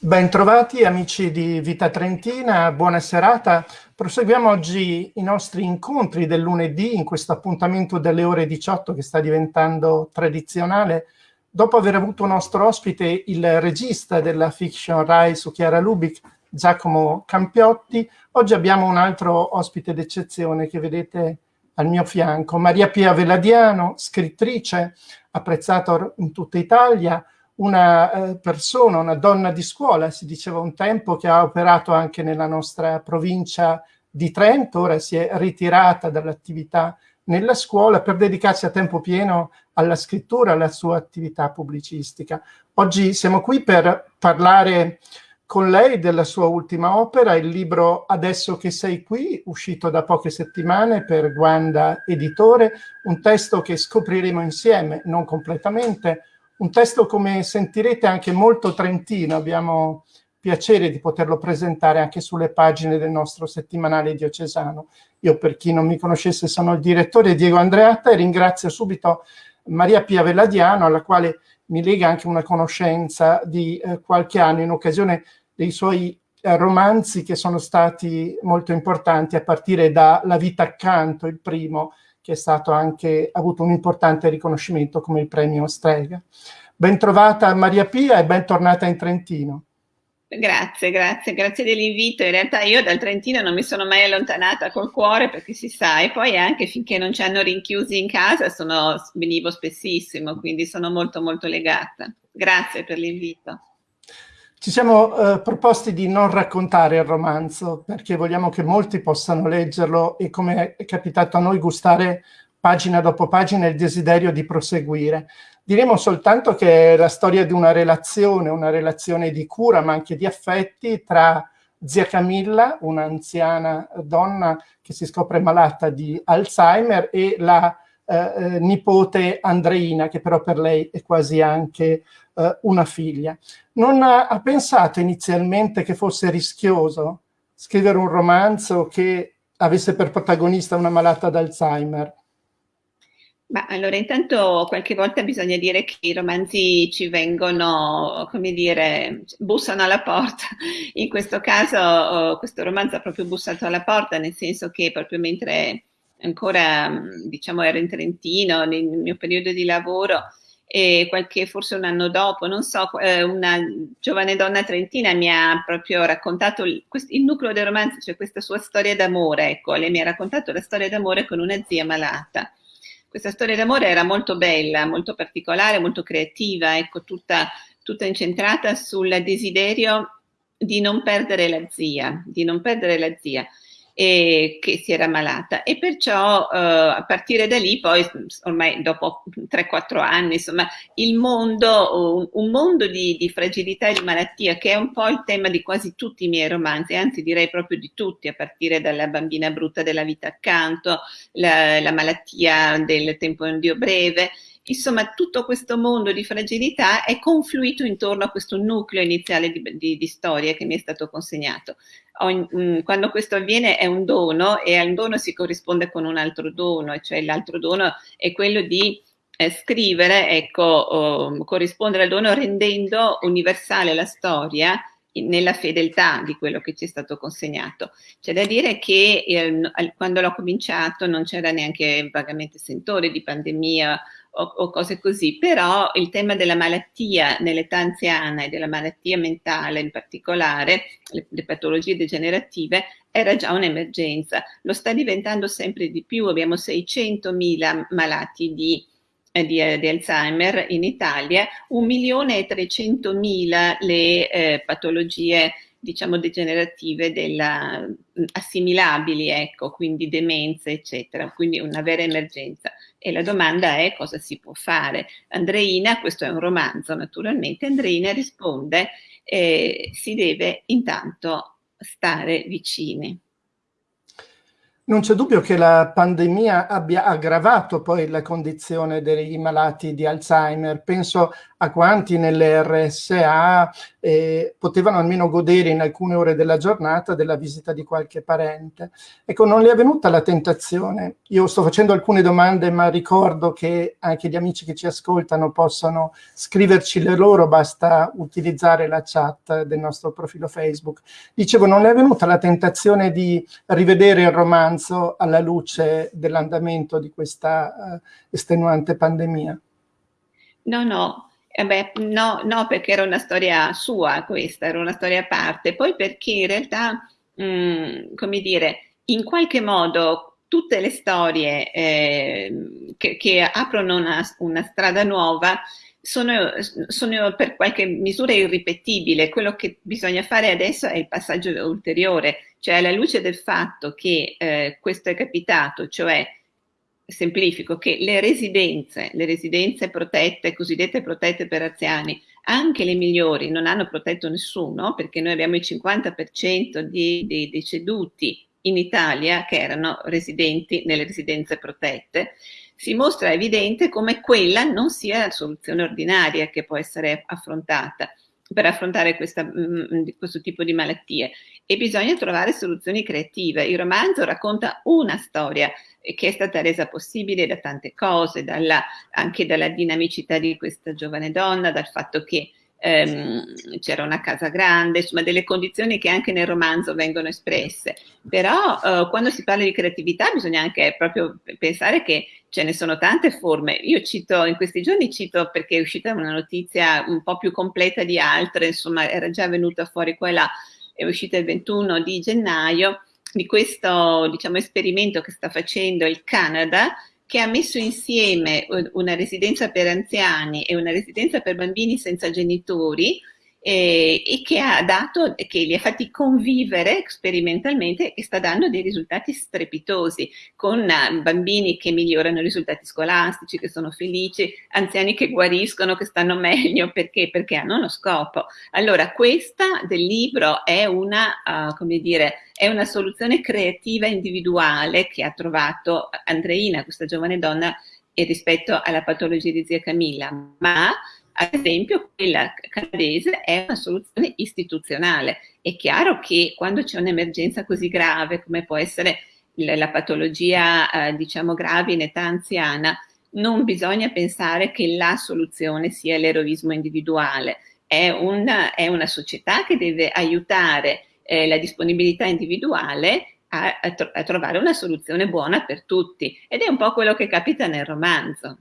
Bentrovati amici di Vita Trentina, buona serata. Proseguiamo oggi i nostri incontri del lunedì in questo appuntamento delle ore 18 che sta diventando tradizionale. Dopo aver avuto nostro ospite il regista della fiction Rai su Chiara Lubic, Giacomo Campiotti, oggi abbiamo un altro ospite d'eccezione che vedete al mio fianco, Maria Pia Veladiano, scrittrice, apprezzata in tutta Italia, una eh, persona, una donna di scuola, si diceva un tempo, che ha operato anche nella nostra provincia di Trento, ora si è ritirata dall'attività nella scuola per dedicarsi a tempo pieno alla scrittura, alla sua attività pubblicistica. Oggi siamo qui per parlare con lei della sua ultima opera, il libro Adesso che sei qui, uscito da poche settimane per Guanda Editore, un testo che scopriremo insieme, non completamente, un testo, come sentirete, anche molto trentino. Abbiamo piacere di poterlo presentare anche sulle pagine del nostro settimanale diocesano. Io, per chi non mi conoscesse, sono il direttore Diego Andreatta e ringrazio subito Maria Pia Velladiano, alla quale mi lega anche una conoscenza di eh, qualche anno in occasione dei suoi eh, romanzi che sono stati molto importanti a partire da La vita accanto, il primo, che è stato anche, ha avuto un importante riconoscimento come il premio Strega. Bentrovata Maria Pia e bentornata in Trentino. Grazie, grazie, grazie dell'invito. In realtà io dal Trentino non mi sono mai allontanata col cuore perché si sa, e poi anche finché non ci hanno rinchiusi in casa sono, venivo spessissimo, quindi sono molto molto legata. Grazie per l'invito. Ci siamo eh, proposti di non raccontare il romanzo perché vogliamo che molti possano leggerlo e come è capitato a noi gustare pagina dopo pagina il desiderio di proseguire. Diremo soltanto che è la storia di una relazione, una relazione di cura ma anche di affetti tra zia Camilla, un'anziana donna che si scopre malata di Alzheimer e la eh, eh nipote Andreina che però per lei è quasi anche eh, una figlia. Non ha, ha pensato inizialmente che fosse rischioso scrivere un romanzo che avesse per protagonista una malata d'Alzheimer? Ma allora intanto qualche volta bisogna dire che i romanzi ci vengono, come dire, bussano alla porta. In questo caso oh, questo romanzo ha proprio bussato alla porta, nel senso che proprio mentre ancora diciamo ero in Trentino, nel mio periodo di lavoro, e qualche, forse un anno dopo, non so, eh, una giovane donna trentina mi ha proprio raccontato il, il nucleo del romanzo, cioè questa sua storia d'amore, ecco, lei mi ha raccontato la storia d'amore con una zia malata. Questa storia d'amore era molto bella, molto particolare, molto creativa, ecco, tutta, tutta incentrata sul desiderio di non perdere la zia, di non perdere la zia e che si era malata. E perciò eh, a partire da lì poi ormai dopo 3-4 anni insomma il mondo, un, un mondo di, di, fragilità e di malattia che è un po' il tema di quasi tutti i miei romanzi, anzi direi proprio di tutti a partire dalla bambina brutta della vita accanto, la, la malattia del tempo in Dio breve Insomma, tutto questo mondo di fragilità è confluito intorno a questo nucleo iniziale di, di, di storia che mi è stato consegnato. Ogni, mm, quando questo avviene è un dono e al dono si corrisponde con un altro dono, cioè l'altro dono è quello di eh, scrivere, ecco, oh, corrispondere al dono rendendo universale la storia nella fedeltà di quello che ci è stato consegnato. C'è da dire che eh, quando l'ho cominciato non c'era neanche vagamente sentore di pandemia o, o, cose così, però il tema della malattia nell'età anziana e della malattia mentale in particolare, le, le patologie degenerative, era già un'emergenza. Lo sta diventando sempre di più, abbiamo 600.000 malati di eh, di, eh, di, Alzheimer in Italia, 1.300.000 le eh, patologie diciamo degenerative della, assimilabili, ecco, quindi demenze, eccetera, quindi una vera emergenza. E la domanda è cosa si può fare. Andreina, questo è un romanzo naturalmente, Andreina risponde eh, si deve intanto stare vicini. Non c'è dubbio che la pandemia abbia aggravato poi la condizione dei malati di Alzheimer. Penso a quanti nelle RSA eh, potevano almeno godere in alcune ore della giornata della visita di qualche parente. Ecco, non le è venuta la tentazione. Io sto facendo alcune domande, ma ricordo che anche gli amici che ci ascoltano possono scriverci le loro, basta utilizzare la chat del nostro profilo Facebook. Dicevo, non le è venuta la tentazione di rivedere il romanzo romanzo alla luce dell'andamento di questa uh, estenuante pandemia? No, no, eh beh, no, no, perché era una storia sua questa, era una storia a parte. Poi perché in realtà, mh, mm, come dire, in qualche modo tutte le storie eh, che, che, aprono una, una strada nuova sono, sono, per qualche misura irripetibili. Quello che bisogna fare adesso è il passaggio ulteriore, cioè alla luce del fatto che eh, questo è capitato, cioè semplifico, che le residenze, le residenze protette, cosiddette protette per anziani, anche le migliori non hanno protetto nessuno, perché noi abbiamo il 50% di, di deceduti in Italia che erano residenti nelle residenze protette, si mostra evidente come quella non sia la soluzione ordinaria che può essere affrontata per affrontare questa, mh, mm, questo tipo di malattie e bisogna trovare soluzioni creative. Il romanzo racconta una storia che è stata resa possibile da tante cose, dalla, anche dalla dinamicità di questa giovane donna, dal fatto che ehm, c'era una casa grande, insomma delle condizioni che anche nel romanzo vengono espresse. Però eh, quando si parla di creatività bisogna anche proprio pensare che ce ne sono tante forme. Io cito, in questi giorni cito perché è uscita una notizia un po' più completa di altre, insomma era già venuta fuori quella, è uscita il 21 di gennaio, di questo diciamo, esperimento che sta facendo il Canada che ha messo insieme una residenza per anziani e una residenza per bambini senza genitori eh, e che ha dato, che li ha fatti convivere sperimentalmente e sta dando dei risultati strepitosi con uh, bambini che migliorano i risultati scolastici, che sono felici, anziani che guariscono, che stanno meglio perché? Perché hanno uno scopo. Allora questa del libro è una, uh, come dire, è una soluzione creativa individuale che ha trovato Andreina, questa giovane donna, rispetto alla patologia di zia Camilla, ma ad esempio quella canadese è una soluzione istituzionale. È chiaro che quando c'è un'emergenza così grave come può essere la patologia eh, diciamo grave in età anziana, non bisogna pensare che la soluzione sia l'eroismo individuale. È una, è una, società che deve aiutare eh, la disponibilità individuale a, a, tro a trovare una soluzione buona per tutti. Ed è un po' quello che capita nel romanzo.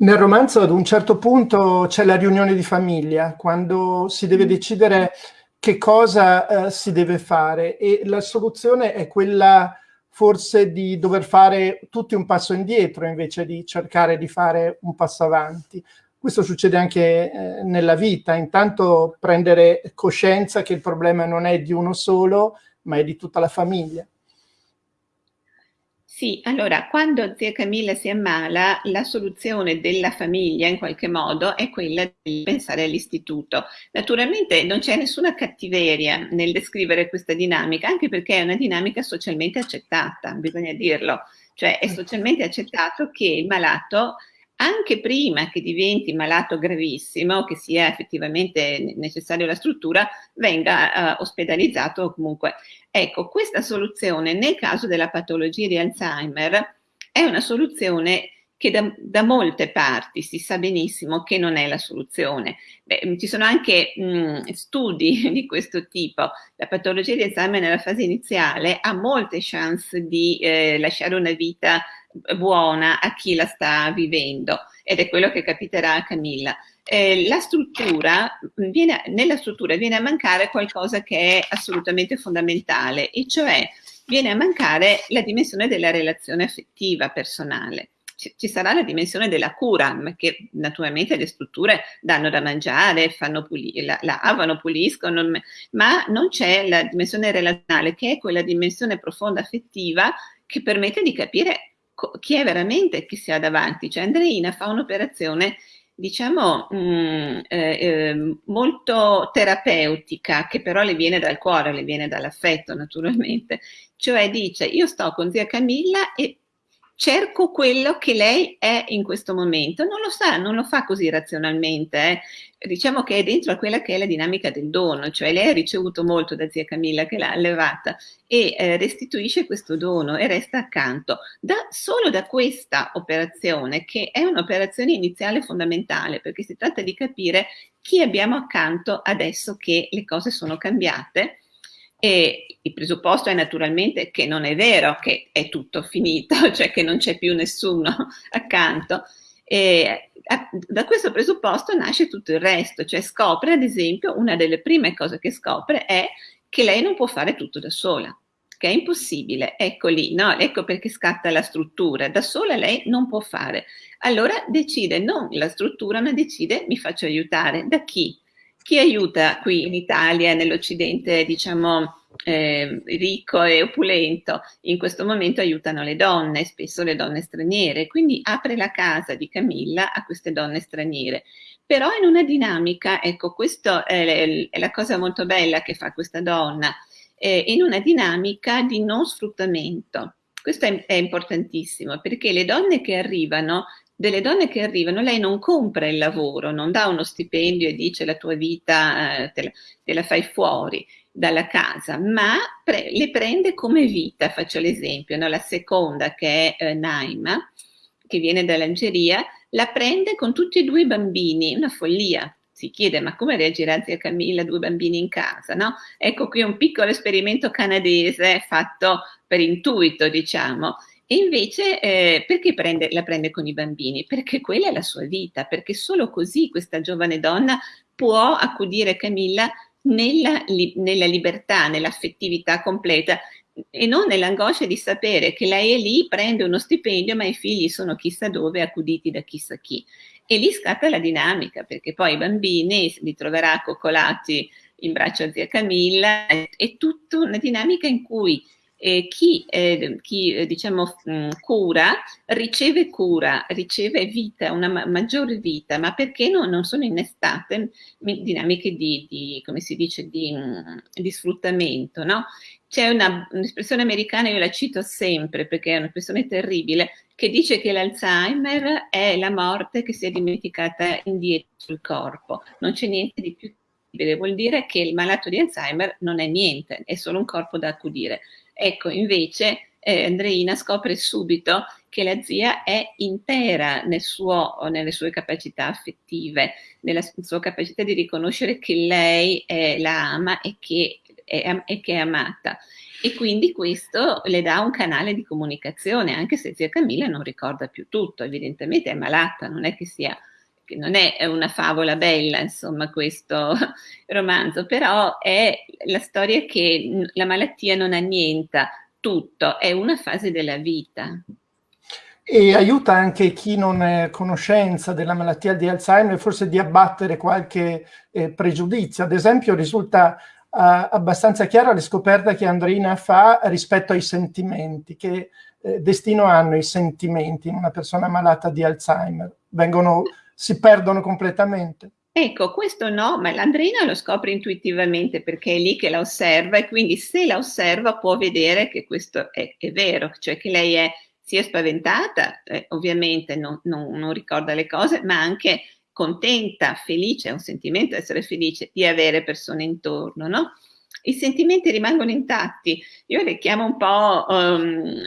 Nel romanzo ad un certo punto c'è la riunione di famiglia, quando si deve mm. decidere che cosa eh, si deve fare e la soluzione è quella forse di dover fare tutti un passo indietro invece di cercare di fare un passo avanti. Questo succede anche eh, nella vita, intanto prendere coscienza che il problema non è di uno solo, ma è di tutta la famiglia. Sì, allora, quando zia Camilla si ammala, la soluzione della famiglia in qualche modo è quella di pensare all'istituto. Naturalmente non c'è nessuna cattiveria nel descrivere questa dinamica, anche perché è una dinamica socialmente accettata, bisogna dirlo. Cioè è socialmente accettato che il malato anche prima che diventi malato gravissimo, che sia effettivamente necessario la struttura, venga uh, ospedalizzato comunque. Ecco, questa soluzione nel caso della patologia di Alzheimer è una soluzione che da, da, molte parti si sa benissimo che non è la soluzione. Beh, ci sono anche mh, studi di questo tipo. La patologia di Alzheimer nella fase iniziale ha molte chance di eh, lasciare una vita buona a chi la sta vivendo ed è quello che capiterà a Camilla. Eh, la struttura viene, nella struttura viene a mancare qualcosa che è assolutamente fondamentale e cioè viene a mancare la dimensione della relazione affettiva personale ci sarà la dimensione della cura, che naturalmente le strutture danno da mangiare, puli la, lavano, puliscono, ma non c'è la dimensione relazionale, che è quella dimensione profonda affettiva che permette di capire chi è veramente chi si ha davanti. Cioè Andreina fa un'operazione diciamo, mh, mm, eh, eh, molto terapeutica, che però le viene dal cuore, le viene dall'affetto naturalmente, cioè dice io sto con zia Camilla e cerco quello che lei è in questo momento. Non lo sa, non lo fa così razionalmente, eh. diciamo che è dentro a quella che è la dinamica del dono, cioè lei ha ricevuto molto da zia Camilla che l'ha allevata e eh, restituisce questo dono e resta accanto. Da, solo da questa operazione, che è un'operazione iniziale fondamentale, perché si tratta di capire chi abbiamo accanto adesso che le cose sono cambiate e il presupposto è naturalmente che non è vero che è tutto finito, cioè che non c'è più nessuno accanto. E da questo presupposto nasce tutto il resto, cioè scopre ad esempio, una delle prime cose che scopre è che lei non può fare tutto da sola, che è impossibile, ecco lì, no? ecco perché scatta la struttura, da sola lei non può fare. Allora decide non la struttura, ma decide mi faccio aiutare. Da chi? Chi aiuta qui in Italia, nell'Occidente, diciamo, eh, ricco e opulento, in questo momento aiutano le donne, spesso le donne straniere, quindi apre la casa di Camilla a queste donne straniere. Però in una dinamica, ecco, questa è, la cosa molto bella che fa questa donna, eh, in una dinamica di non sfruttamento. Questo è, è importantissimo perché le donne che arrivano delle donne che arrivano, lei non compra il lavoro, non dà uno stipendio e dice la tua vita eh, te, la, te, la, fai fuori dalla casa, ma pre, le prende come vita, faccio l'esempio, no? la seconda che è eh, Naima, che viene dall'Algeria, la prende con tutti e due i bambini, una follia, si chiede ma come reagirà zia Camilla, due bambini in casa, no? Ecco qui un piccolo esperimento canadese fatto per intuito, diciamo, e invece eh, perché prende, la prende con i bambini? Perché quella è la sua vita, perché solo così questa giovane donna può accudire Camilla nella, nella libertà, nell'affettività completa e non nell'angoscia di sapere che lei è lì, prende uno stipendio, ma i figli sono chissà dove, accuditi da chissà chi. E lì scatta la dinamica, perché poi i bambini li troverà coccolati in braccio a zia Camilla, è tutta una dinamica in cui eh, chi, eh, chi diciamo, cura riceve cura, riceve vita, una ma maggiore vita, ma perché no, non sono innestate dinamiche di, di come si dice, di, di sfruttamento, no? C'è un'espressione americana, io la cito sempre perché è un'espressione terribile, che dice che l'Alzheimer è la morte che si è dimenticata indietro sul corpo. Non c'è niente di più terribile, vuol dire che il malato di Alzheimer non è niente, è solo un corpo da accudire. Ecco, invece eh, Andreina scopre subito che la zia è intera nel suo, nelle sue capacità affettive, nella sua capacità di riconoscere che lei è, la ama e che è, e che è amata. E quindi questo le dà un canale di comunicazione, anche se zia Camilla non ricorda più tutto, evidentemente è malata, non è che sia non è una favola bella, insomma, questo romanzo, però è la storia che la malattia non annienta tutto, è una fase della vita. E aiuta anche chi non è a conoscenza della malattia di Alzheimer forse di abbattere qualche eh, pregiudizio. Ad esempio risulta eh, abbastanza chiara la scoperta che Andrina fa rispetto ai sentimenti, che eh, destino hanno i sentimenti in una persona malata di Alzheimer. Vengono si perdono completamente. Ecco, questo no, ma l'Andrina lo scopre intuitivamente perché è lì che la osserva e quindi se la osserva può vedere che questo è, è vero, cioè che lei è sia spaventata, eh, ovviamente non, non, non, ricorda le cose, ma anche contenta, felice, è un sentimento essere felice di avere persone intorno, no? I sentimenti rimangono intatti. Io le chiamo un po' um,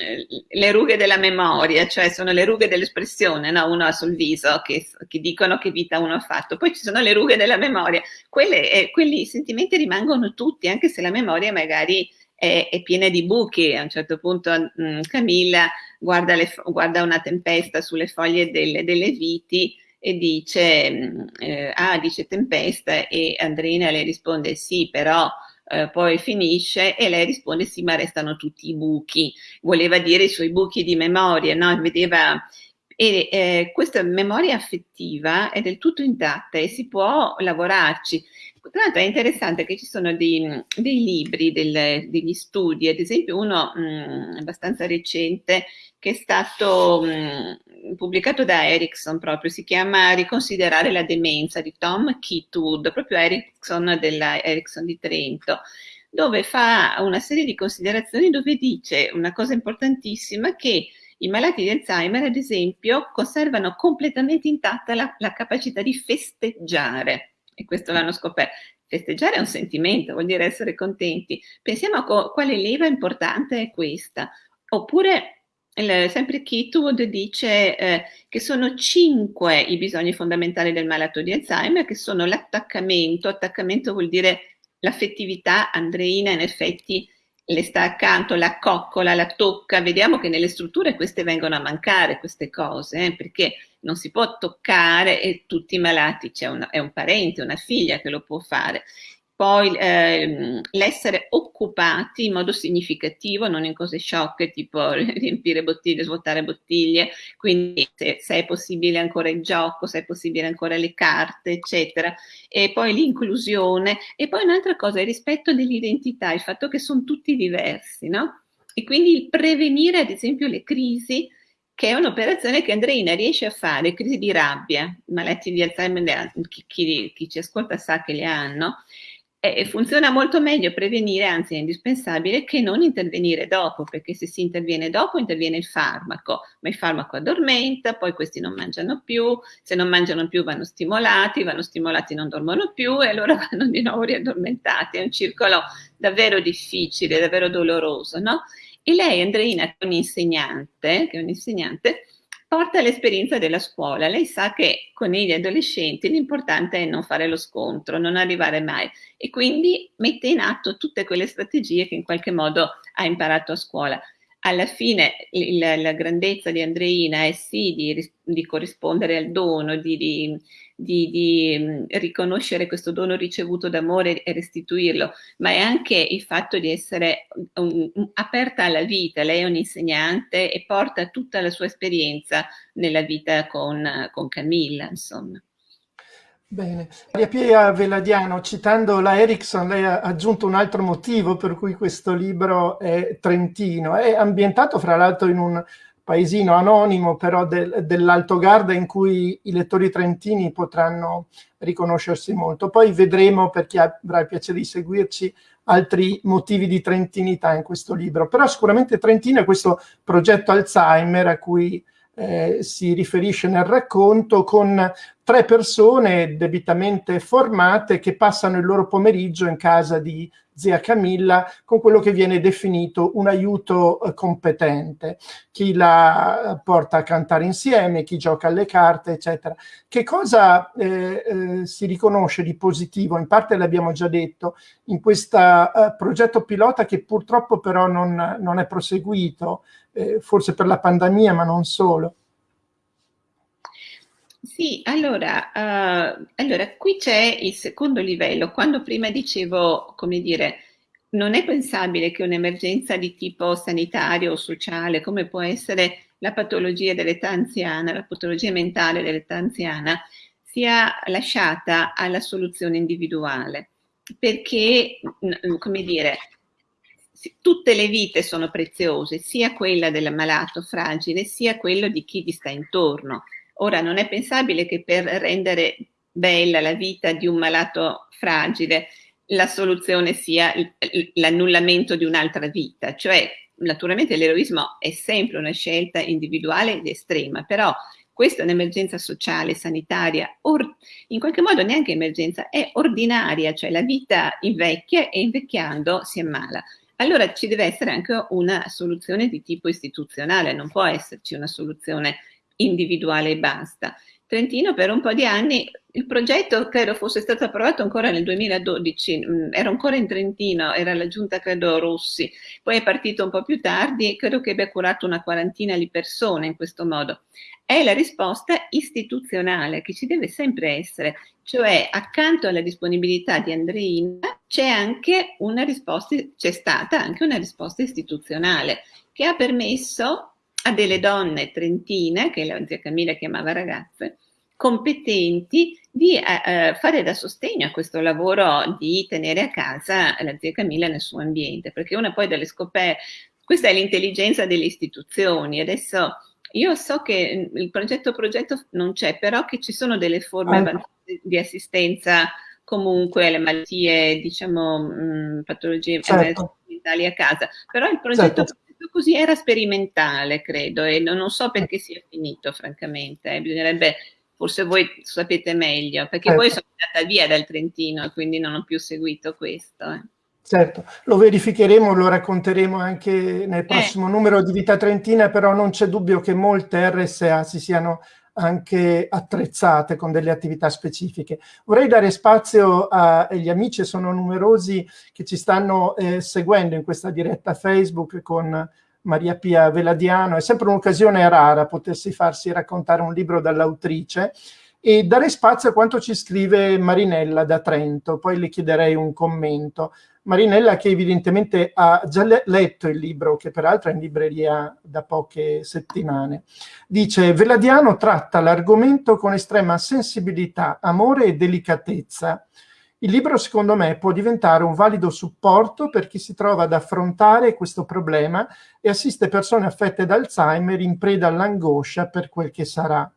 le rughe della memoria, cioè sono le rughe dell'espressione, no? uno ha sul viso che, che, dicono che vita uno ha fatto, poi ci sono le rughe della memoria. Quelle, eh, quelli sentimenti rimangono tutti, anche se la memoria magari è, è piena di buchi. A un certo punto mh, mm, Camilla guarda, le, guarda, una tempesta sulle foglie delle, delle viti e dice, mm, eh, ah, dice tempesta e Andrina le risponde sì, però eh, poi finisce e lei risponde sì ma restano tutti i buchi, voleva dire i suoi buchi di memoria, no? Vedeva e eh, questa memoria affettiva è del tutto intatta e si può lavorarci. Tra l'altro è interessante che ci sono dei, dei libri, del, degli studi, ad esempio uno mh, abbastanza recente che è stato mh, pubblicato da Ericsson proprio, si chiama Riconsiderare la demenza di Tom Kitwood, proprio Ericsson della Ericsson di Trento, dove fa una serie di considerazioni dove dice una cosa importantissima che i malati di Alzheimer, ad esempio, conservano completamente intatta la, la capacità di festeggiare, e questo l'hanno scoperto. Festeggiare è un sentimento, vuol dire essere contenti. Pensiamo a quale leva importante è questa. Oppure il, sempre Kitwood dice eh, che sono cinque i bisogni fondamentali del malato di Alzheimer, che sono l'attaccamento, attaccamento vuol dire l'affettività, Andreina in effetti le sta accanto, la coccola, la tocca, vediamo che nelle strutture queste vengono a mancare, queste cose, eh, perché non si può toccare e tutti i malati, c'è un parente, una figlia che lo può fare poi ehm, l'essere occupati in modo significativo, non in cose sciocche tipo riempire bottiglie, svuotare bottiglie, quindi se, se, è possibile ancora il gioco, se è possibile ancora le carte, eccetera. E poi l'inclusione e poi un'altra cosa, il rispetto dell'identità, il fatto che sono tutti diversi, no? E quindi il prevenire ad esempio le crisi che è un'operazione che Andreina riesce a fare, crisi di rabbia, maletti di Alzheimer, chi, chi, chi ci ascolta sa che le hanno, e funziona molto meglio prevenire, anzi è indispensabile, che non intervenire dopo, perché se si interviene dopo interviene il farmaco, ma il farmaco addormenta, poi questi non mangiano più, se non mangiano più vanno stimolati, vanno stimolati non dormono più e allora vanno di nuovo riaddormentati, è un circolo davvero difficile, davvero doloroso, no? E lei, Andreina, che è un'insegnante, che è un'insegnante, porta l'esperienza della scuola. Lei sa che con gli adolescenti l'importante è non fare lo scontro, non arrivare mai e quindi mette in atto tutte quelle strategie che in qualche modo ha imparato a scuola alla fine il, la grandezza di Andreina è sì di, di corrispondere al dono, di, di, di, mm, riconoscere questo dono ricevuto d'amore e restituirlo, ma è anche il fatto di essere un, un, aperta alla vita. Lei è un'insegnante e porta tutta la sua esperienza nella vita con, con Camilla, insomma. Bene. Maria Pia Veladiano, citando la Erickson, lei ha aggiunto un altro motivo per cui questo libro è trentino. È ambientato, fra l'altro, in un paesino anonimo, però del, dell'Alto Garda, in cui i lettori trentini potranno riconoscersi molto. Poi vedremo, per chi avrà il piacere di seguirci, altri motivi di trentinità in questo libro. Però sicuramente Trentino è questo progetto Alzheimer a cui eh, si riferisce nel racconto con tre persone debitamente formate che passano il loro pomeriggio in casa di zia Camilla con quello che viene definito un aiuto eh, competente, chi la porta a cantare insieme, chi gioca alle carte, eccetera. Che cosa eh, eh, si riconosce di positivo? In parte l'abbiamo già detto, in questo eh, progetto pilota che purtroppo però non, non è proseguito, eh, forse per la pandemia, ma non solo. Sì, allora, uh, allora qui c'è il secondo livello. Quando prima dicevo, come dire, non è pensabile che un'emergenza di tipo sanitario o sociale, come può essere la patologia dell'età anziana, la patologia mentale dell'età anziana, sia lasciata alla soluzione individuale. Perché, come dire, tutte le vite sono preziose, sia quella del malato fragile, sia quello di chi gli sta intorno. Ora, non è pensabile che per rendere bella la vita di un malato fragile la soluzione sia l'annullamento di un'altra vita, cioè naturalmente l'eroismo è sempre una scelta individuale ed estrema, però questa è un'emergenza sociale, sanitaria, in qualche modo neanche emergenza, è ordinaria, cioè la vita invecchia e invecchiando si ammala. Allora ci deve essere anche una soluzione di tipo istituzionale, non può esserci una soluzione individuale e basta. Trentino per un po' di anni, il progetto credo fosse stato approvato ancora nel 2012, mm, ero ancora in Trentino, era la giunta credo Rossi, poi è partito un po' più tardi e credo che abbia curato una quarantina di persone in questo modo. È la risposta istituzionale che ci deve sempre essere, cioè accanto alla disponibilità di Andreina c'è anche una risposta, c'è stata anche una risposta istituzionale che ha permesso a delle donne trentine, che la zia Camilla chiamava ragazze, competenti di eh, eh, fare da sostegno a questo lavoro di tenere a casa la zia Camilla nel suo ambiente, perché una poi delle scoperte, questa è l'intelligenza delle istituzioni, adesso Io so che il progetto progetto non c'è, però che ci sono delle forme ah. di assistenza comunque alle malattie, diciamo, mh, patologie certo. mentali a casa. Però il progetto certo così era sperimentale, credo, e non, so perché sia finito, francamente. Eh. Bisognerebbe, forse voi sapete meglio, perché certo. poi sono andata via dal Trentino, quindi non ho più seguito questo. Eh. Certo, lo verificheremo, lo racconteremo anche nel eh. prossimo eh. numero di Vita Trentina, però non c'è dubbio che molte RSA si siano anche attrezzate con delle attività specifiche. Vorrei dare spazio agli amici, sono numerosi che ci stanno eh, seguendo in questa diretta Facebook con Maria Pia Veladiano, è sempre un'occasione rara potersi farsi raccontare un libro dall'autrice e dare spazio a quanto ci scrive Marinella da Trento, poi le chiederei un commento. Marinella che evidentemente ha già letto il libro, che peraltro è in libreria da poche settimane. Dice, Veladiano tratta l'argomento con estrema sensibilità, amore e delicatezza. Il libro, secondo me, può diventare un valido supporto per chi si trova ad affrontare questo problema e assiste persone affette da Alzheimer in preda all'angoscia per quel che sarà.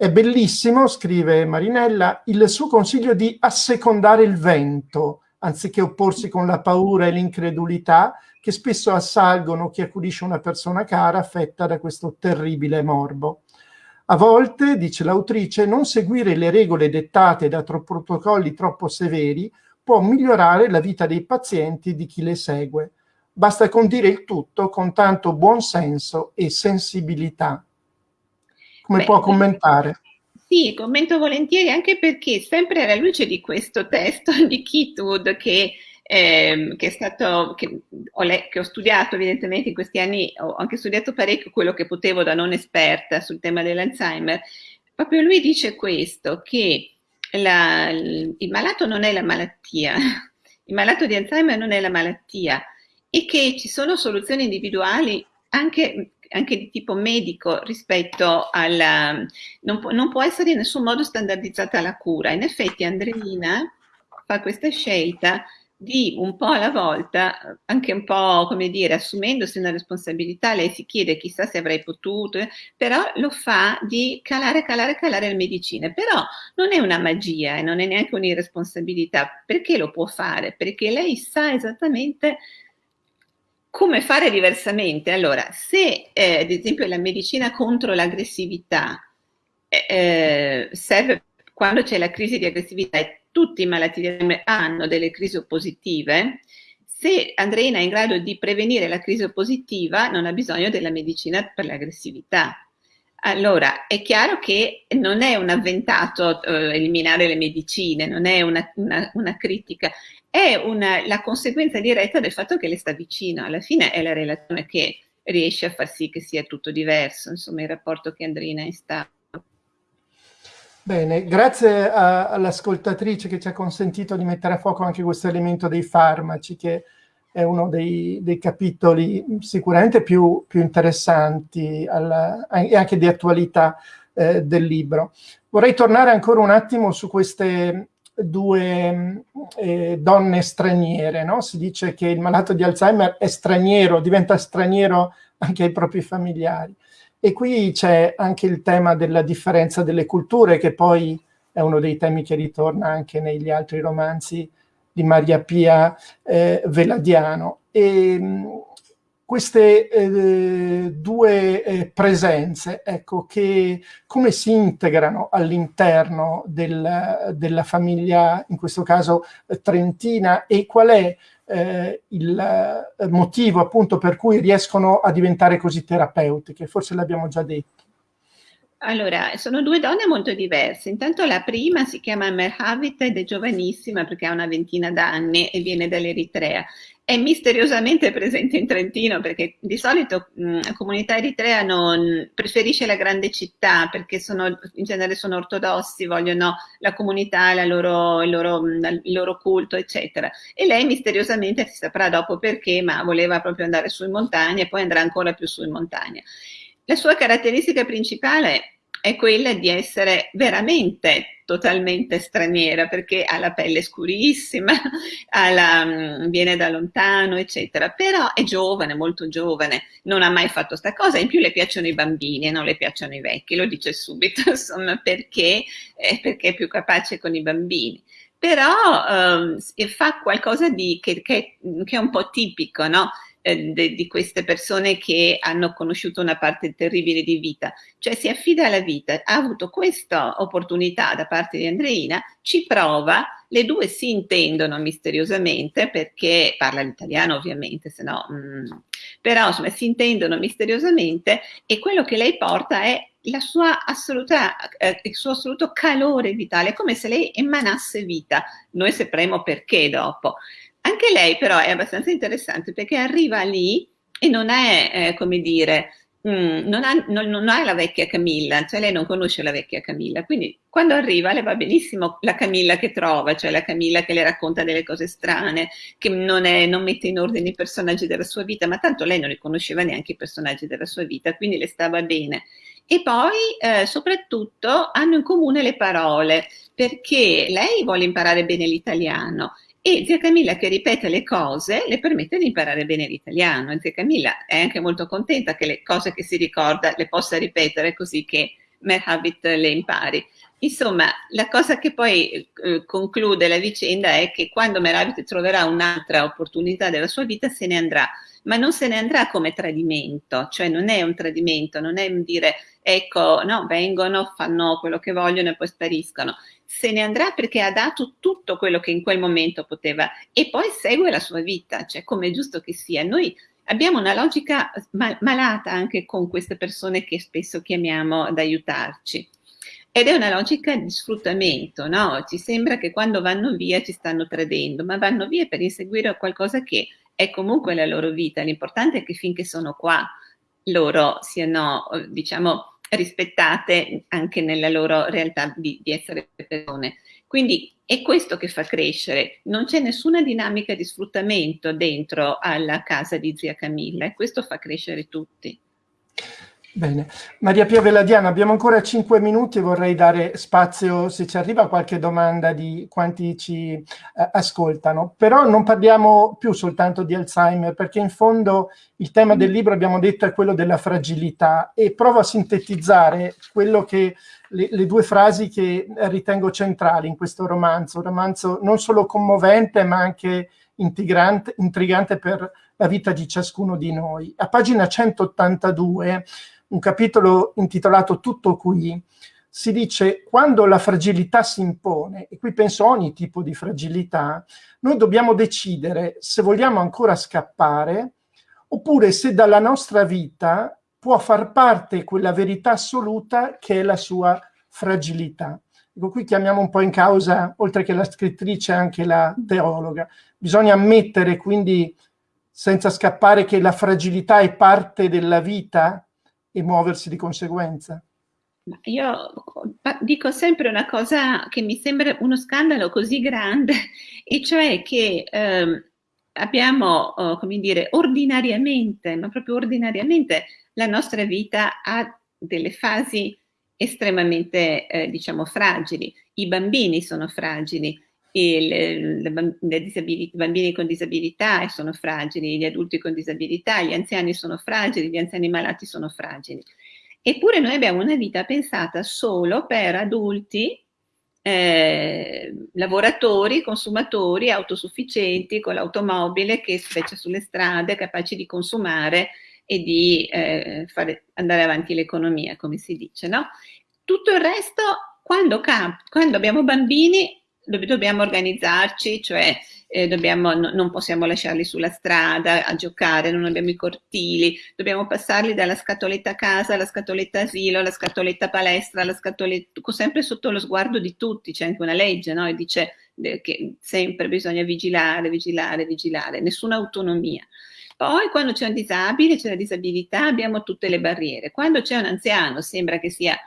È bellissimo, scrive Marinella, il suo consiglio di assecondare il vento, anziché opporsi con la paura e l'incredulità che spesso assalgono chi accudisce una persona cara affetta da questo terribile morbo. A volte, dice l'autrice, non seguire le regole dettate da protocolli troppo severi può migliorare la vita dei pazienti e di chi le segue. Basta condire il tutto con tanto buon senso e sensibilità. Come Beh, può commentare? Sì, commento volentieri anche perché sempre alla luce di questo testo di Keatwood che, eh, che, è stato, che ho, che ho studiato evidentemente in questi anni, ho anche studiato parecchio quello che potevo da non esperta sul tema dell'Alzheimer, proprio lui dice questo, che la, il malato non è la malattia, il malato di Alzheimer non è la malattia e che ci sono soluzioni individuali anche anche di tipo medico rispetto alla... Non può, non può essere in nessun modo standardizzata la cura. In effetti Andreina fa questa scelta di un po' alla volta, anche un po' come dire, assumendosi una responsabilità, lei si chiede chissà se avrei potuto, però lo fa di calare, calare, calare le medicine. Però non è una magia e non è neanche un'irresponsabilità. Perché lo può fare? Perché lei sa esattamente come fare diversamente? Allora, se eh, ad esempio la medicina contro l'aggressività eh, eh serve quando c'è la crisi di aggressività e tutti i malati hanno delle crisi oppositive, se Andreina è in grado di prevenire la crisi oppositiva non ha bisogno della medicina per l'aggressività. Allora, è chiaro che non è un avventato eh, eliminare le medicine, non è una, una, una critica, è una, la conseguenza diretta del fatto che le sta vicino. Alla fine è la relazione che riesce a far sì che sia tutto diverso, insomma il rapporto che Andrina è stato. Bene, grazie all'ascoltatrice che ci ha consentito di mettere a fuoco anche questo elemento dei farmaci, che è uno dei, dei capitoli sicuramente più, più interessanti alla, e anche di attualità eh, del libro. Vorrei tornare ancora un attimo su queste due eh, donne straniere, no? Si dice che il malato di Alzheimer è straniero, diventa straniero anche ai propri familiari. E qui c'è anche il tema della differenza delle culture, che poi è uno dei temi che ritorna anche negli altri romanzi di Maria Pia eh, Veladiano. E, queste eh, due eh, presenze, ecco, che come si integrano all'interno del, della famiglia, in questo caso eh, trentina, e qual è eh, il eh, motivo appunto per cui riescono a diventare così terapeutiche? Forse l'abbiamo già detto. Allora, sono due donne molto diverse. Intanto la prima si chiama Merhavit ed è giovanissima perché ha una ventina d'anni e viene dall'Eritrea è misteriosamente presente in Trentino perché di solito mh, la comunità eritrea non preferisce la grande città perché sono, in genere sono ortodossi, vogliono la comunità, la loro, il, loro, il, loro, culto, eccetera. E lei misteriosamente si saprà dopo perché, ma voleva proprio andare su in montagna e poi andrà ancora più su in montagna. La sua caratteristica principale è quella di essere veramente totalmente straniera perché ha la pelle scurissima, la, mm, viene da lontano, eccetera, però è giovane, molto giovane, non ha mai fatto sta cosa, in più le piacciono i bambini e non le piacciono i vecchi, lo dice subito, insomma, perché, eh, perché è più capace con i bambini. Però eh, fa qualcosa di, che, che, che, è un po' tipico, no? Eh, de, di queste persone che hanno conosciuto una parte terribile di vita, cioè si affida alla vita, ha avuto questa opportunità da parte di Andreina, ci prova, le due si intendono misteriosamente perché parla l'italiano ovviamente, se no, mm, però insomma si intendono misteriosamente e quello che lei porta è assoluta, eh, il suo assoluto calore vitale, come se lei emanasse vita. Noi sapremo perché dopo. Anche lei però è abbastanza interessante perché arriva lì e non è, eh, come dire, mm, non, ha, non, non, ha, la vecchia Camilla, cioè lei non conosce la vecchia Camilla, quindi quando arriva le va benissimo la Camilla che trova, cioè la Camilla che le racconta delle cose strane, che non, è, non mette in ordine i personaggi della sua vita, ma tanto lei non li conosceva neanche i personaggi della sua vita, quindi le stava bene. E poi eh, soprattutto hanno in comune le parole, perché lei vuole imparare bene l'italiano e zia Camilla che ripete le cose le permette di imparare bene l'italiano. Zia Camilla è anche molto contenta che le cose che si ricorda le possa ripetere così che Merhabit le impari. Insomma, la cosa che poi eh, conclude la vicenda è che quando Merhabit troverà un'altra opportunità della sua vita se ne andrà, ma non se ne andrà come tradimento, cioè non è un tradimento, non è un dire ecco, no, vengono, fanno quello che vogliono e poi spariscono. Se ne andrà perché ha dato tutto quello che in quel momento poteva e poi segue la sua vita, cioè come è giusto che sia. Noi abbiamo una logica mal malata anche con queste persone che spesso chiamiamo ad aiutarci. Ed è una logica di sfruttamento, no? Ci sembra che quando vanno via ci stanno tradendo, ma vanno via per inseguire qualcosa che è comunque la loro vita. L'importante è che finché sono qua loro siano, diciamo, rispettate anche nella loro realtà di, di essere persone. Quindi è questo che fa crescere, non c'è nessuna dinamica di sfruttamento dentro alla casa di zia Camilla e questo fa crescere tutti. Bene, Maria Pia Veladiana, abbiamo ancora 5 minuti e vorrei dare spazio se ci arriva qualche domanda di quanti ci eh, ascoltano, però non parliamo più soltanto di Alzheimer perché in fondo il tema del libro abbiamo detto è quello della fragilità. E provo a sintetizzare quello che le, le due frasi che ritengo centrali in questo romanzo, un romanzo non solo commovente ma anche intrigante per la vita di ciascuno di noi. A pagina 182 un capitolo intitolato Tutto qui, si dice quando la fragilità si impone, e qui penso a ogni tipo di fragilità, noi dobbiamo decidere se vogliamo ancora scappare oppure se dalla nostra vita può far parte quella verità assoluta che è la sua fragilità. Ecco, qui chiamiamo un po' in causa, oltre che la scrittrice, anche la teologa. Bisogna ammettere quindi, senza scappare, che la fragilità è parte della vita e muoversi di conseguenza? Io dico sempre una cosa che mi sembra uno scandalo così grande, e cioè che eh, abbiamo, oh, come dire, ordinariamente, ma proprio ordinariamente, la nostra vita ha delle fasi estremamente, eh, diciamo, fragili. I bambini sono fragili, i bambini con disabilità sono fragili, gli adulti con disabilità, gli anziani sono fragili, gli anziani malati sono fragili. Eppure noi abbiamo una vita pensata solo per adulti, eh, lavoratori, consumatori, autosufficienti, con l'automobile che specie sulle strade, capaci di consumare e di eh, fare, andare avanti l'economia, come si dice. No? Tutto il resto, quando, quando abbiamo bambini, dobbiamo organizzarci, cioè eh, dobbiamo, no, non possiamo lasciarli sulla strada a giocare, non abbiamo i cortili, dobbiamo passarli dalla scatoletta casa alla scatoletta asilo, alla scatoletta palestra, alla scatoletta, sempre sotto lo sguardo di tutti, c'è anche una legge no? e dice eh, che sempre bisogna vigilare, vigilare, vigilare, nessuna autonomia. Poi quando c'è un disabile, c'è la disabilità, abbiamo tutte le barriere. Quando c'è un anziano, sembra che sia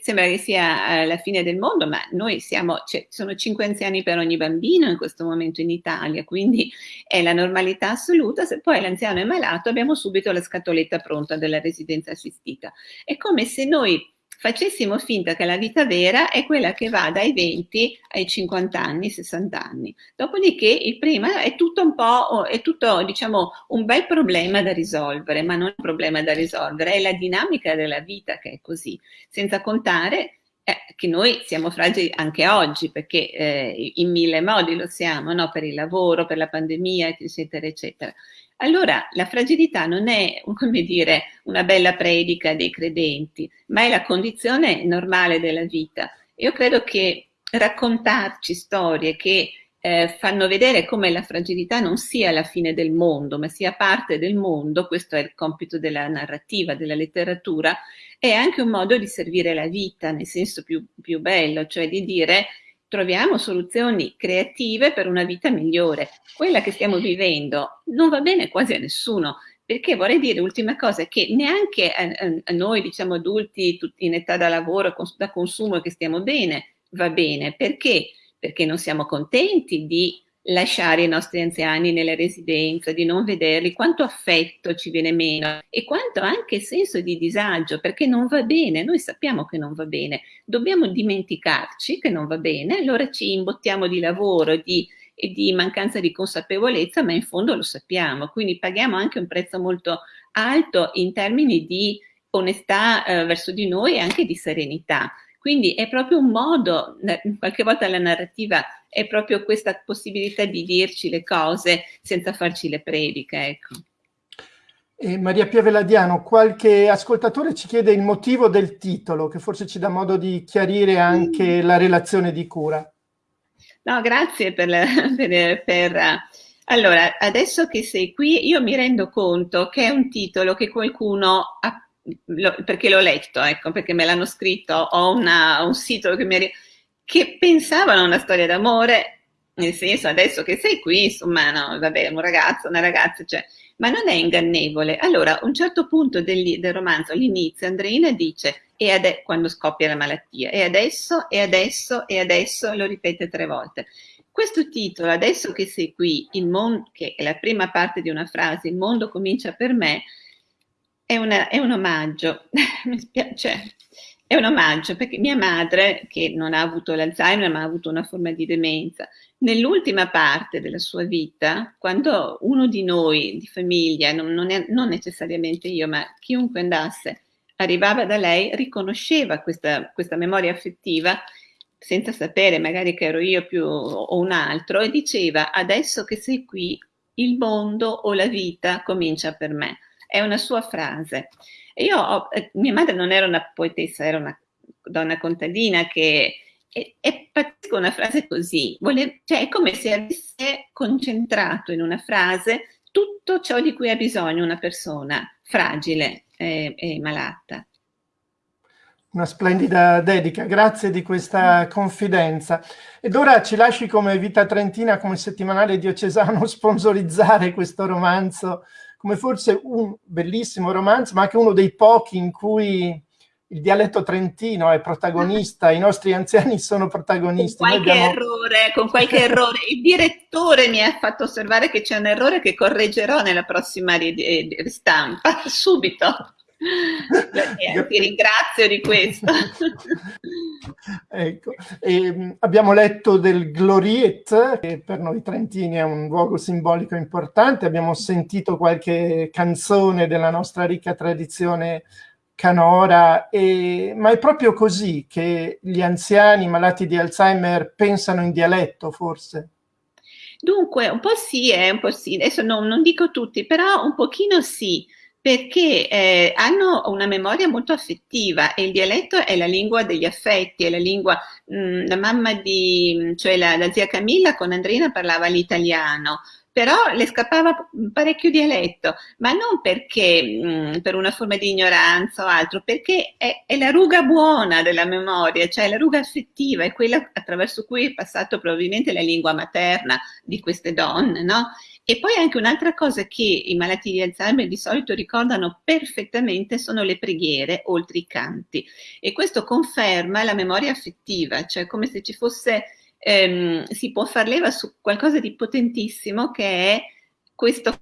sembra che sia eh, la fine del mondo, ma noi siamo, cioè, sono cinque anziani per ogni bambino in questo momento in Italia, quindi è la normalità assoluta. Se poi l'anziano è malato, abbiamo subito la scatoletta pronta della residenza assistita. È come se noi facessimo finta che la vita vera è quella che va dai 20 ai 50 anni, 60 anni. Dopodiché il prima è tutto un po', è tutto diciamo un bel problema da risolvere, ma non un problema da risolvere, è la dinamica della vita che è così, senza contare eh, che noi siamo fragili anche oggi, perché eh, in mille modi lo siamo, no? per il lavoro, per la pandemia, eccetera, eccetera. Allora la fragilità non è, come dire, una bella predica dei credenti, ma è la condizione normale della vita. Io credo che raccontarci storie che eh, fanno vedere come la fragilità non sia la fine del mondo, ma sia parte del mondo, questo è il compito della narrativa, della letteratura, è anche un modo di servire la vita nel senso più, più bello, cioè di dire troviamo soluzioni creative per una vita migliore. Quella che stiamo vivendo non va bene quasi a nessuno, perché vorrei dire, ultima cosa, che neanche a, a noi, diciamo adulti, tutti in età da lavoro, da consumo, che stiamo bene, va bene. Perché? Perché non siamo contenti di lasciare i nostri anziani nelle residenze, di non vederli, quanto affetto ci viene meno e quanto anche senso di disagio, perché non va bene, noi sappiamo che non va bene, dobbiamo dimenticarci che non va bene, allora ci imbottiamo di lavoro di, di mancanza di consapevolezza, ma in fondo lo sappiamo, quindi paghiamo anche un prezzo molto alto in termini di onestà eh, verso di noi e anche di serenità. Quindi è proprio un modo, qualche volta la narrativa è proprio questa possibilità di dirci le cose senza farci le prediche, ecco. E Maria Piaveladiano, qualche ascoltatore ci chiede il motivo del titolo, che forse ci dà modo di chiarire anche mm. la relazione di cura. No, grazie per, per, per, Allora, adesso che sei qui, io mi rendo conto che è un titolo che qualcuno ha lo, perché l'ho letto, ecco, perché me l'hanno scritto, ho una, un sito che, mi, che pensavano a una storia d'amore, nel senso adesso che sei qui, insomma, no, vabbè, un ragazzo, una ragazza, cioè, ma non è ingannevole. Allora, a un certo punto del, del romanzo, all'inizio, Andreina dice, e ade- quando scoppia la malattia, e adesso, e adesso, e adesso, lo ripete tre volte. Questo titolo, adesso che sei qui, il mondo, che è la prima parte di una frase, il mondo comincia per me, è, una, è un omaggio, mi spiace, è un omaggio perché mia madre, che non ha avuto l'Alzheimer ma ha avuto una forma di demenza, nell'ultima parte della sua vita, quando uno di noi, di famiglia, non, non, è, non necessariamente io, ma chiunque andasse, arrivava da lei, riconosceva questa, questa memoria affettiva senza sapere magari che ero io più o un altro e diceva adesso che sei qui il mondo o la vita comincia per me è una sua frase. Io ho, eh, mia madre non era una poetessa, era una donna contadina che è, è pazzesco una frase così, Vole, cioè è come se avesse concentrato in una frase tutto ciò di cui ha bisogno una persona fragile e, e malata. Una splendida dedica, grazie di questa confidenza. Ed ora ci lasci come Vita Trentina, come settimanale diocesano, sponsorizzare questo romanzo come forse un bellissimo romanzo, ma anche uno dei pochi in cui il dialetto trentino è protagonista, i nostri anziani sono protagonisti. Con qualche, abbiamo... errore, con qualche errore, il direttore mi ha fatto osservare che c'è un errore che correggerò nella prossima ristampa, subito. Ti ringrazio di questo. ecco. e, abbiamo letto del Gloriet, che per noi trentini è un luogo simbolico importante, abbiamo sentito qualche canzone della nostra ricca tradizione canora, e, ma è proprio così che gli anziani malati di Alzheimer pensano in dialetto, forse? Dunque, un po' sì, eh, un po' sì. Adesso no, non dico tutti, però un pochino sì perché eh, hanno una memoria molto affettiva e il dialetto è la lingua degli affetti, è la lingua, mh, mm, la mamma di, cioè la, la zia Camilla con Andrina parlava l'italiano, però le scappava parecchio dialetto, ma non perché mh, mm, per una forma di ignoranza o altro, perché è, è, la ruga buona della memoria, cioè la ruga affettiva, è quella attraverso cui è passato probabilmente la lingua materna di queste donne, no? E poi anche un'altra cosa che i malati di Alzheimer di solito ricordano perfettamente sono le preghiere, oltre i canti. E questo conferma la memoria affettiva, cioè come se ci fosse, ehm, si può far leva su qualcosa di potentissimo che è questa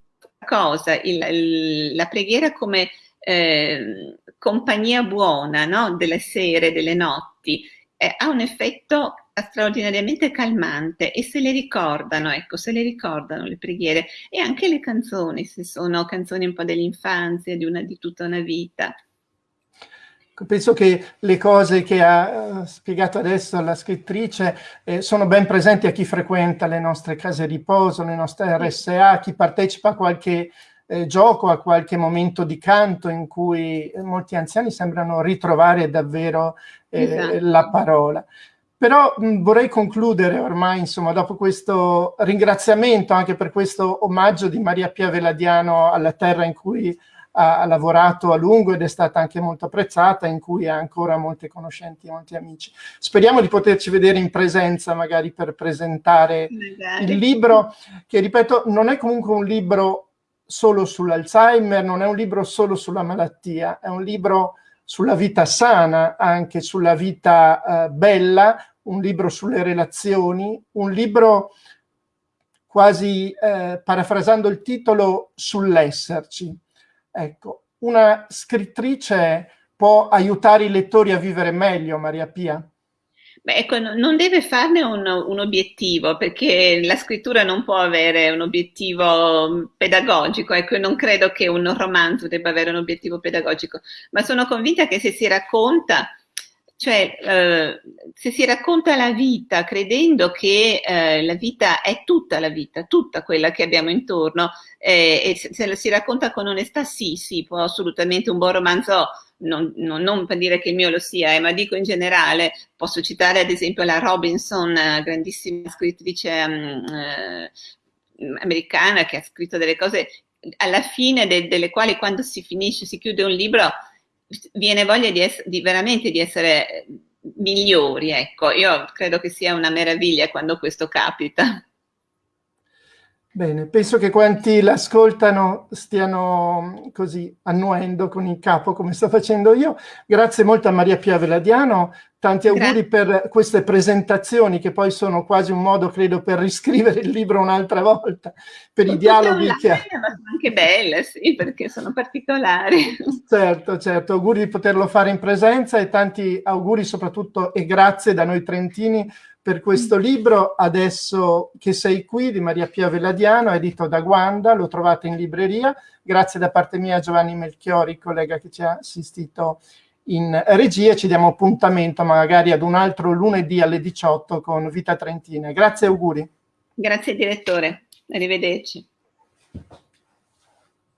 cosa, il, il, la preghiera come eh, compagnia buona no? delle sere, delle notti, eh, ha un effetto straordinariamente calmante e se le ricordano, ecco, se le ricordano le preghiere e anche le canzoni, se sono canzoni un po' dell'infanzia, di, di tutta una vita. Penso che le cose che ha uh, spiegato adesso la scrittrice eh, sono ben presenti a chi frequenta le nostre case di riposo, le nostre RSA, a chi partecipa a qualche eh, gioco, a qualche momento di canto in cui molti anziani sembrano ritrovare davvero eh, esatto. la parola. Però mh, vorrei concludere ormai, insomma, dopo questo ringraziamento anche per questo omaggio di Maria Pia Veladiano alla terra in cui ha, ha, lavorato a lungo ed è stata anche molto apprezzata, in cui ha ancora molte conoscenti, molti amici. Speriamo di poterci vedere in presenza magari per presentare magari. il libro, che ripeto non è comunque un libro solo sull'Alzheimer, non è un libro solo sulla malattia, è un libro sulla vita sana, anche sulla vita uh, bella, un libro sulle relazioni, un libro quasi eh, parafrasando il titolo sull'esserci. Ecco, una scrittrice può aiutare i lettori a vivere meglio, Maria Pia? Beh, ecco, non deve farne un, un, obiettivo, perché la scrittura non può avere un obiettivo pedagogico, ecco, non credo che un romanzo debba avere un obiettivo pedagogico, ma sono convinta che se si racconta cioè, eh, se si racconta la vita credendo che eh, la vita è tutta la vita, tutta quella che abbiamo intorno, eh, e se, se la si racconta con onestà, sì, sì, può assolutamente un buon romanzo, non, non, non per dire che il mio lo sia, eh, ma dico in generale, posso citare ad esempio la Robinson, grandissima scrittrice um, americana che ha scritto delle cose alla fine de, delle quali quando si finisce, si chiude un libro, viene voglia di, essere, di veramente di essere migliori, ecco. Io credo che sia una meraviglia quando questo capita. Bene, penso che quanti l'ascoltano stiano così annuendo con il capo come sto facendo io. Grazie molto a Maria Pia Veladiano, tanti auguri Grazie. per queste presentazioni che poi sono quasi un modo, credo, per riscrivere il libro un'altra volta, per i dialoghi che ha. Sono anche belle, sì, perché sono particolari. Certo, certo, auguri di poterlo fare in presenza e tanti auguri soprattutto e grazie da noi trentini per questo libro, Adesso che sei qui, di Maria Pia Velladiano, edito da Guanda, lo trovate in libreria. Grazie da parte mia a Giovanni Melchiori, collega che ci ha assistito in regia. Ci diamo appuntamento magari ad un altro lunedì alle 18 con Vita Trentina. Grazie auguri. Grazie direttore, arrivederci.